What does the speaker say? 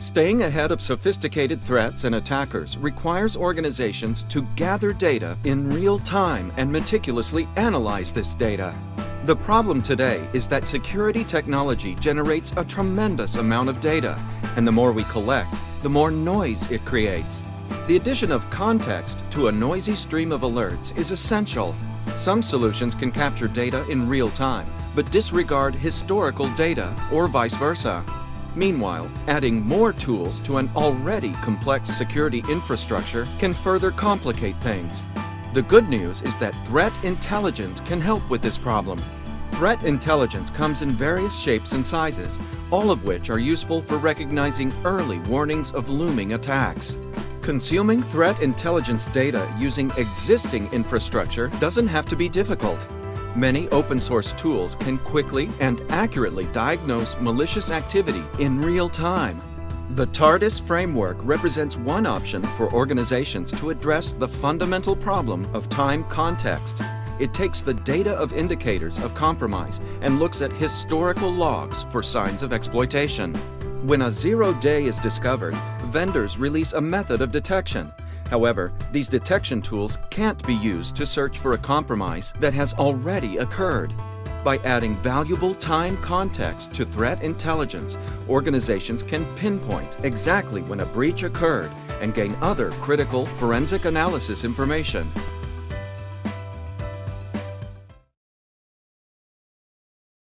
Staying ahead of sophisticated threats and attackers requires organizations to gather data in real time and meticulously analyze this data. The problem today is that security technology generates a tremendous amount of data, and the more we collect, the more noise it creates. The addition of context to a noisy stream of alerts is essential. Some solutions can capture data in real time, but disregard historical data or vice versa. Meanwhile, adding more tools to an already complex security infrastructure can further complicate things. The good news is that threat intelligence can help with this problem. Threat intelligence comes in various shapes and sizes, all of which are useful for recognizing early warnings of looming attacks. Consuming threat intelligence data using existing infrastructure doesn't have to be difficult. Many open source tools can quickly and accurately diagnose malicious activity in real time. The TARDIS framework represents one option for organizations to address the fundamental problem of time context. It takes the data of indicators of compromise and looks at historical logs for signs of exploitation. When a zero day is discovered, vendors release a method of detection However, these detection tools can't be used to search for a compromise that has already occurred. By adding valuable time context to threat intelligence, organizations can pinpoint exactly when a breach occurred and gain other critical forensic analysis information